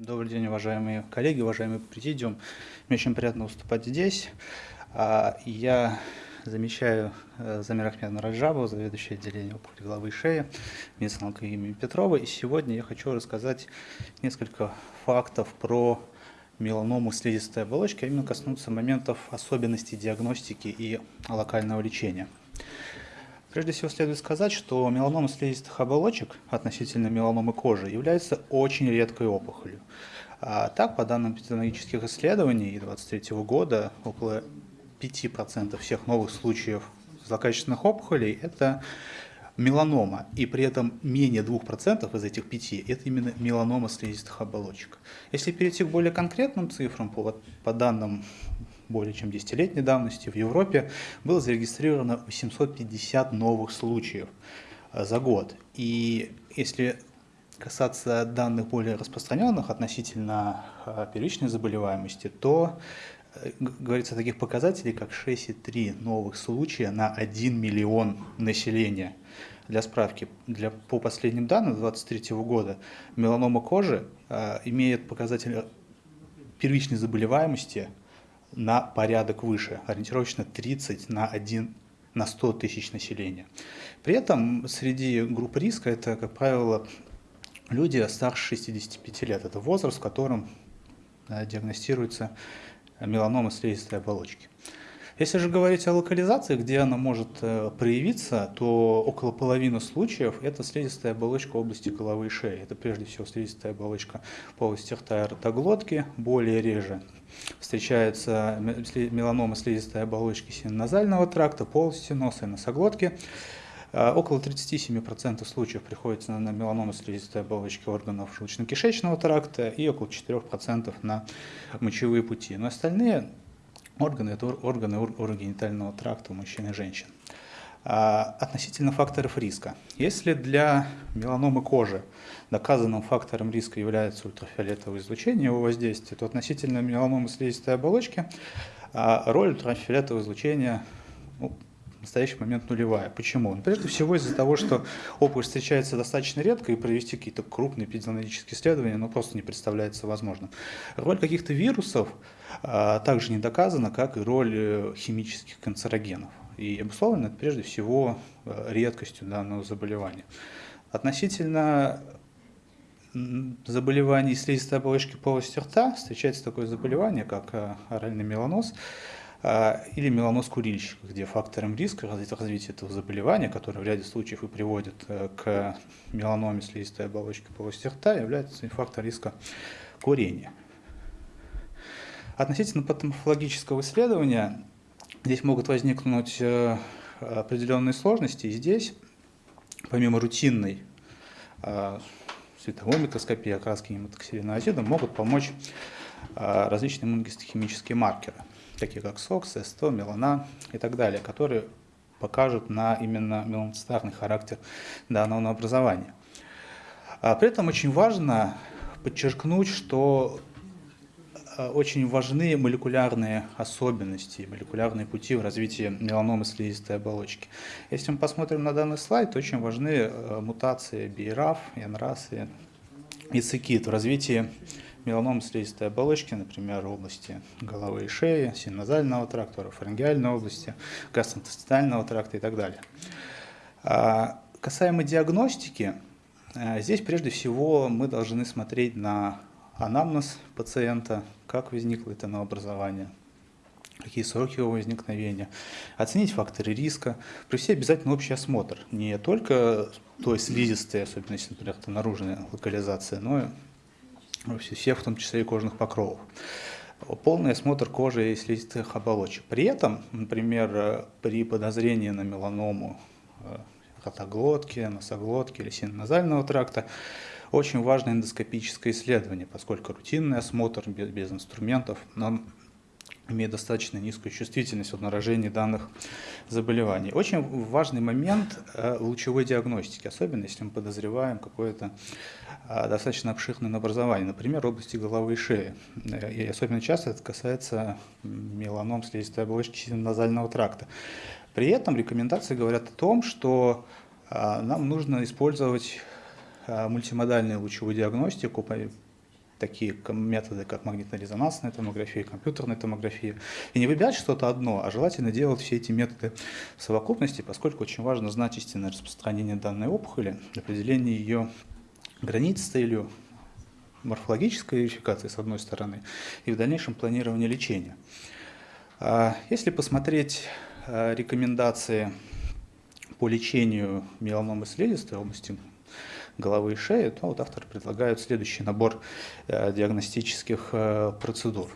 Добрый день, уважаемые коллеги, уважаемый президиум. Мне очень приятно выступать здесь. А, я замещаю э, Замир Ахмедовна Раджабова, заведующая отделением опухоли головы и шеи, медицинской имени Петрова. И сегодня я хочу рассказать несколько фактов про меланому слизистой оболочки, а именно коснуться моментов особенностей диагностики и локального лечения. Прежде всего следует сказать, что меланома слизистых оболочек относительно меланомы кожи является очень редкой опухолью. А так, по данным эпидемиологических исследований 2023 года, около 5% всех новых случаев злокачественных опухолей – это меланома, и при этом менее 2% из этих 5 – это именно меланома слизистых оболочек. Если перейти к более конкретным цифрам, по, по данным более чем 10-летней давности в Европе было зарегистрировано 850 новых случаев э, за год. И если касаться данных более распространенных относительно э, первичной заболеваемости, то э, говорится о таких показателей, как 6,3 новых случая на 1 миллион населения. Для справки, для, по последним данным 2023 года меланома кожи э, имеет показатель первичной заболеваемости на порядок выше, ориентировочно 30 на 1 на 100 тысяч населения. При этом среди групп риска это, как правило, люди старше 65 лет. Это возраст, в котором диагностируется меланома слизистой оболочки. Если же говорить о локализации, где она может э, проявиться, то около половины случаев это слизистая оболочка области головы и шеи. Это прежде всего слизистая оболочка полости рта и ротоглотки, более реже встречается меланома слизистой оболочки синоназального тракта, полости носа и носоглотки. Э, около 37% случаев приходится на меланому слизистой оболочки органов желудочно-кишечного тракта и около 4% на мочевые пути. Но остальные органы – это органы урогенитального тракта у мужчин и женщин. А, относительно факторов риска. Если для меланомы кожи доказанным фактором риска является ультрафиолетовое излучение, его воздействие, то относительно меланомы слизистой оболочки а, роль ультрафиолетового излучения ну, в настоящий момент нулевая. Почему? Ну, прежде всего из-за того, что опухоль встречается достаточно редко, и провести какие-то крупные эпидемиологические исследования ну, просто не представляется возможным. Роль каких-то вирусов а, также не доказана, как и роль э, химических канцерогенов и обусловлено это прежде всего э, редкостью данного заболевания. Относительно заболеваний слизистой оболочки полости рта встречается такое заболевание, как э, оральный меланоз или меланоз курильщика, где фактором риска развития этого заболевания, которое в ряде случаев и приводит к меланоме слизистой оболочки полости рта, является фактор риска курения. Относительно патоморфологического исследования Здесь могут возникнуть э, определенные сложности. И здесь, помимо рутинной э, световой микроскопии, окраски гематоксилиноазидом, могут помочь э, различные иммуногистохимические маркеры, такие как СОКС, СТО, мелана и так далее, которые покажут на именно меланоцитарный характер данного образования. А при этом очень важно подчеркнуть, что Э, очень важны молекулярные особенности, молекулярные пути в развитии меланомы слизистой оболочки. Если мы посмотрим на данный слайд, то очень важны э, мутации BRAF, NRAS и цикит в развитии меланомы слизистой оболочки, например, в области головы и шеи, синозального тракта, фарингеальной области, гастроинтестинального тракта и так далее. А, касаемо диагностики, э, здесь прежде всего мы должны смотреть на анамнез пациента, как возникло это новообразование, какие сроки его возникновения, оценить факторы риска, провести обязательно общий осмотр, не только той слизистой, особенно если, например, это наружная локализация, но всех, в том числе и кожных покровов. Полный осмотр кожи и слизистых оболочек. При этом, например, при подозрении на меланому э, ротоглотки, носоглотки или синоназального тракта, очень важно эндоскопическое исследование, поскольку рутинный осмотр без, без инструментов нам имеет достаточно низкую чувствительность в обнаружении данных заболеваний. Очень важный момент э, лучевой диагностики, особенно если мы подозреваем какое-то э, достаточно обширное образование, например, области головы и шеи. Э, и особенно часто это касается меланом слизистой оболочки назального тракта. При этом рекомендации говорят о том, что нам нужно использовать мультимодальную лучевую диагностику такие методы, как магнитно-резонансная томография, компьютерная томография, и не выбирать что-то одно, а желательно делать все эти методы в совокупности, поскольку очень важно знать истинное распространение данной опухоли, определение ее границ с целью морфологической верификации, с одной стороны, и в дальнейшем планирование лечения. А если посмотреть а, рекомендации по лечению меланомы слизистой области головы и шеи, то вот авторы предлагают следующий набор э, диагностических э, процедур.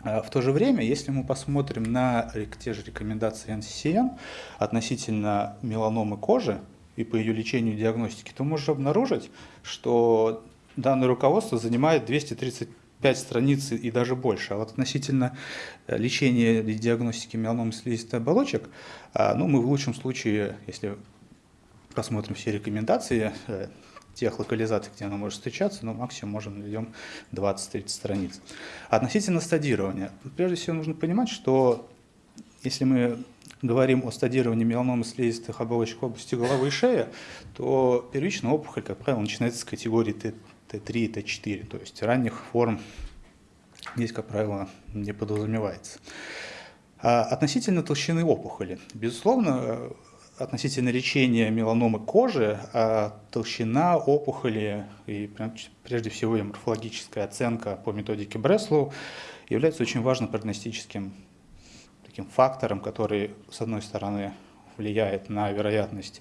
А в то же время, если мы посмотрим на те же рекомендации NCCN относительно меланомы кожи и по ее лечению и диагностике, то можно обнаружить, что данное руководство занимает 235 страниц и даже больше. А вот относительно э, лечения и диагностики меланомы слизистой оболочек, ну, мы в лучшем случае, если посмотрим все рекомендации э, тех локализаций, где она может встречаться, но максимум можем найдем 20-30 страниц. Относительно стадирования. Прежде всего нужно понимать, что если мы говорим о стадировании меланомы слизистых оболочек области головы и шеи, то первичная опухоль, как правило, начинается с категории Т3 Т4, то есть ранних форм здесь, как правило, не подразумевается. А относительно толщины опухоли. Безусловно, относительно лечения меланомы кожи, а толщина опухоли и прежде всего ее морфологическая оценка по методике Бреслоу является очень важным прогностическим таким фактором, который, с одной стороны, влияет на вероятность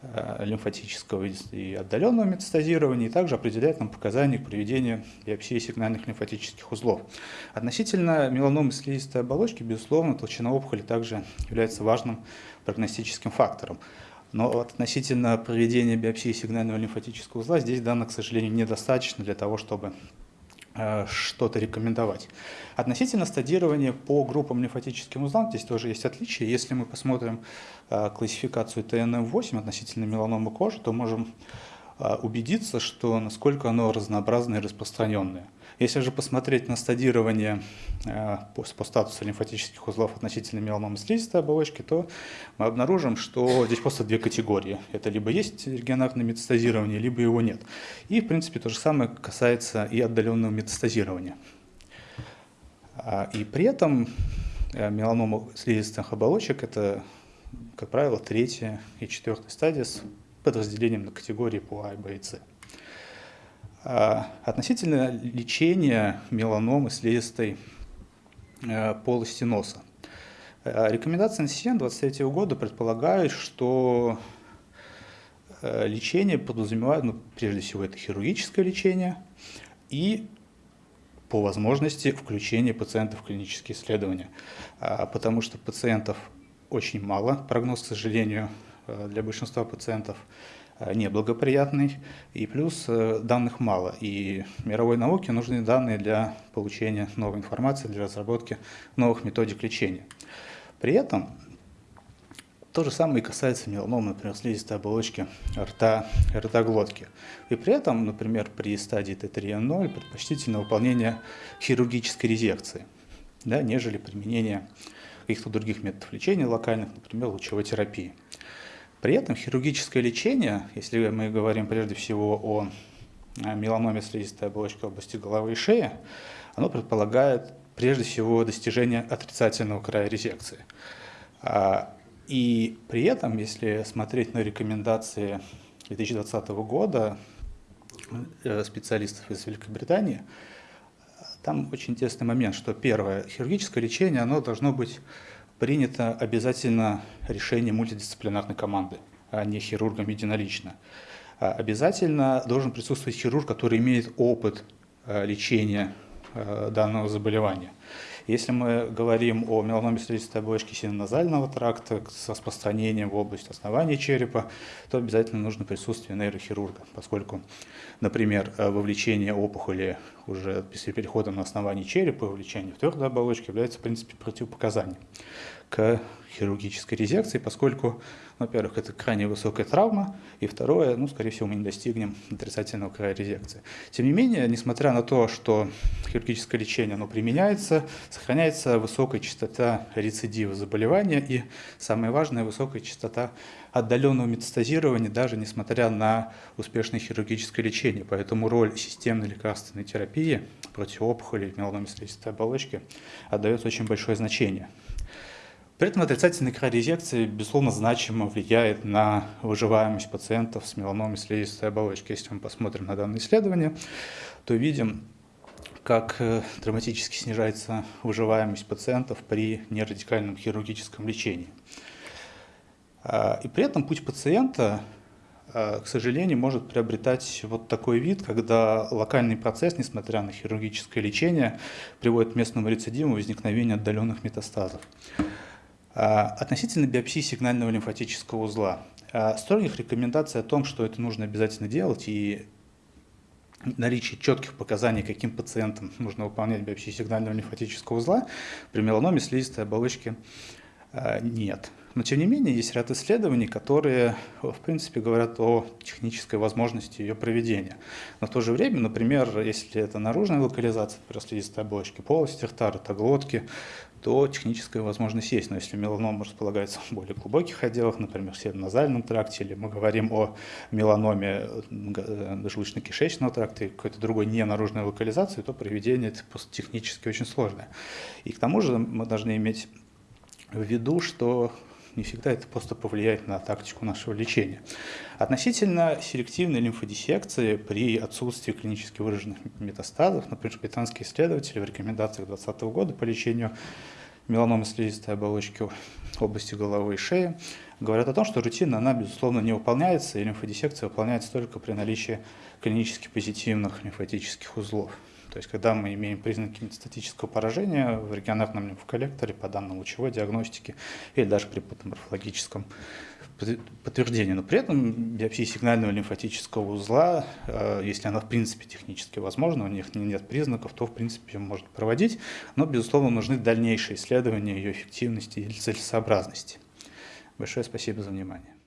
Э, лимфатического и отдаленного метастазирования, и также определяет нам показания к проведению биопсии сигнальных лимфатических узлов. Относительно меланомы слизистой оболочки, безусловно, толщина опухоли также является важным прогностическим фактором. Но относительно проведения биопсии сигнального лимфатического узла здесь данных, к сожалению, недостаточно для того, чтобы Э, что-то рекомендовать. Относительно стадирования по группам лимфатическим узлам, здесь тоже есть отличия. Если мы посмотрим э, классификацию ТНМ-8 относительно меланомы кожи, то можем э, убедиться, что насколько оно разнообразное и распространенное. Если же посмотреть на стадирование э, по, статусу лимфатических узлов относительно меланомы слизистой оболочки, то мы обнаружим, что здесь просто две категории. Это либо есть регионарное метастазирование, либо его нет. И, в принципе, то же самое касается и отдаленного метастазирования. А, и при этом э, меланома слизистых оболочек – это, как правило, третья и четвертая стадия с подразделением на категории по А, Б и С. А, относительно лечения меланомы слизистой э, полости носа. Э, рекомендации НСИН 23 года предполагают, что э, лечение подразумевает, ну, прежде всего, это хирургическое лечение и по возможности включение пациентов в клинические исследования, а, потому что пациентов очень мало, прогноз, к сожалению, для большинства пациентов неблагоприятный, и плюс э, данных мало. И мировой науке нужны данные для получения новой информации, для разработки новых методик лечения. При этом то же самое и касается меланомы, например, слизистой оболочки рта, ртоглотки. И при этом, например, при стадии Т3Н0 предпочтительно выполнение хирургической резекции, да, нежели применение каких-то других методов лечения локальных, например, лучевой терапии. При этом хирургическое лечение, если мы говорим прежде всего о меланоме слизистой оболочки области головы и шеи, оно предполагает прежде всего достижение отрицательного края резекции. А, и при этом, если смотреть на рекомендации 2020 года э, специалистов из Великобритании, там очень интересный момент, что первое, хирургическое лечение, оно должно быть принято обязательно решение мультидисциплинарной команды, а не хирургом единолично. А обязательно должен присутствовать хирург, который имеет опыт а, лечения а, данного заболевания. Если мы говорим о меланоме слизистой оболочки синоназального тракта с распространением в область основания черепа, то обязательно нужно присутствие нейрохирурга, поскольку, например, вовлечение опухоли уже после перехода на основание черепа, вовлечение в твердую оболочку является, в принципе, противопоказанием к хирургической резекции, поскольку, во-первых, это крайне высокая травма, и второе, ну, скорее всего, мы не достигнем отрицательного края резекции. Тем не менее, несмотря на то, что хирургическое лечение оно применяется, сохраняется высокая частота рецидива заболевания и, самое важное, высокая частота отдаленного метастазирования, даже несмотря на успешное хирургическое лечение. Поэтому роль системной лекарственной терапии против опухолей слизистой оболочки отдается очень большое значение. При этом отрицательная край-резекция, безусловно, значимо влияет на выживаемость пациентов с меланомой слизистой оболочки. Если мы посмотрим на данное исследование, то видим, как э, драматически снижается выживаемость пациентов при нерадикальном хирургическом лечении. А, и при этом путь пациента, а, к сожалению, может приобретать вот такой вид, когда локальный процесс, несмотря на хирургическое лечение, приводит к местному рецидиву возникновению отдаленных метастазов. А, относительно биопсии сигнального лимфатического узла. А, строгих рекомендаций о том, что это нужно обязательно делать и наличие четких показаний, каким пациентам нужно выполнять биопсию сигнального лимфатического узла, при меланоме слизистой оболочки а, нет. Но тем не менее есть ряд исследований, которые в принципе говорят о технической возможности ее проведения. Но в то же время, например, если это наружная локализация, например, слизистой оболочки полости рта, ротоглотки, то техническая возможность есть. Но если меланома располагается в более глубоких отделах, например, в североназальном тракте, или мы говорим о меланоме э, желудочно-кишечного тракта и какой-то другой ненаружной локализации, то проведение это технически очень сложное. И к тому же мы должны иметь в виду, что не всегда это просто повлияет на тактику нашего лечения. Относительно селективной лимфодиссекции при отсутствии клинически выраженных метастазов, например, британские исследователи в рекомендациях 2020 года по лечению меланомы слизистой оболочки области головы и шеи, говорят о том, что рутина, она, безусловно, не выполняется, и лимфодиссекция выполняется только при наличии клинически позитивных лимфатических узлов. То есть, когда мы имеем признаки метастатического поражения в регионарном лимфоколлекторе по данным лучевой диагностики или даже при патоморфологическом подтверждении. Но при этом биопсия сигнального лимфатического узла, э, если она в принципе технически возможна, у них нет признаков, то в принципе можно проводить. Но, безусловно, нужны дальнейшие исследования ее эффективности или целесообразности. Большое спасибо за внимание.